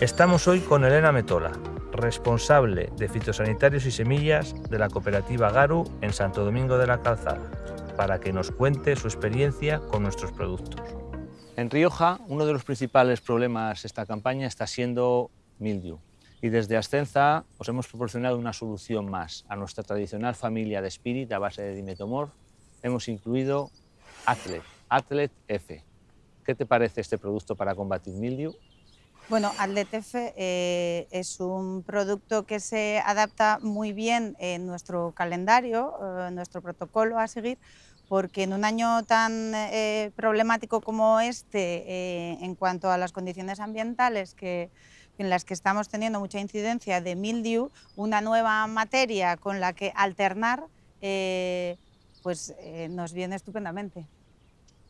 Estamos hoy con Elena Metola, responsable de fitosanitarios y semillas de la cooperativa Garu en Santo Domingo de la Calzada, para que nos cuente su experiencia con nuestros productos. En Rioja, uno de los principales problemas de esta campaña está siendo mildew. Y desde Ascenza os hemos proporcionado una solución más. A nuestra tradicional familia de Spirit a base de dimetomor hemos incluido Atlet, Atlet F. ¿Qué te parece este producto para combatir mildew? Bueno, Atletef eh, es un producto que se adapta muy bien en nuestro calendario, eh, en nuestro protocolo a seguir, porque en un año tan eh, problemático como este, en cuanto a las condiciones ambientales que, en las que estamos teniendo mucha incidencia de mildew, una nueva materia con la que alternar, eh, pues nos viene estupendamente.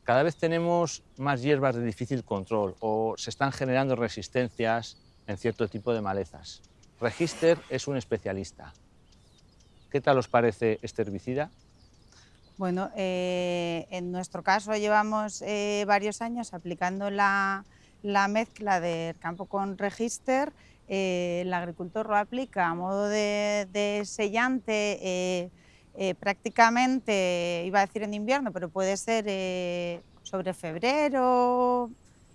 Cada vez tenemos más hierbas de difícil control o se están generando resistencias en cierto tipo de malezas. Register es un especialista. ¿Qué tal os parece este herbicida? Bueno, eh, en nuestro caso llevamos eh, varios años aplicando la, la, mezcla del campo con Register. Eh, el agricultor lo aplica a modo de, sellante eh, prácticamente, iba a decir en invierno, pero puede ser eh, sobre febrero,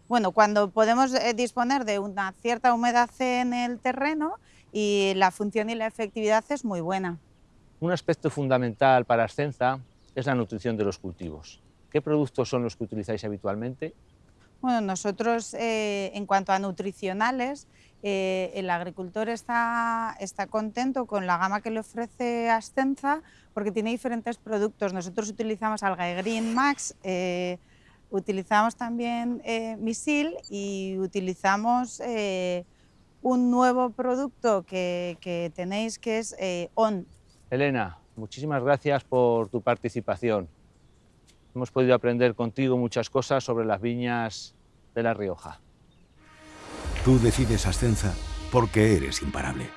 bueno, cuando podemos eh, disponer de una cierta humedad en el terreno y la función y la efectividad es muy buena. Un aspecto fundamental para Ascenza es la nutrición de los cultivos. ¿Qué productos son los que utilizáis habitualmente? Bueno, nosotros en cuanto a nutricionales, eh, el agricultor está, contento con la gama que le ofrece Ascenza porque tiene diferentes productos. Nosotros utilizamos Algae Green Max, eh, utilizamos también eh, Misil y utilizamos eh, un nuevo producto que, que tenéis que es ON. Elena, muchísimas gracias por tu participación. Hemos podido aprender contigo muchas cosas sobre las viñas de La Rioja. Tú decides Ascenza porque eres imparable.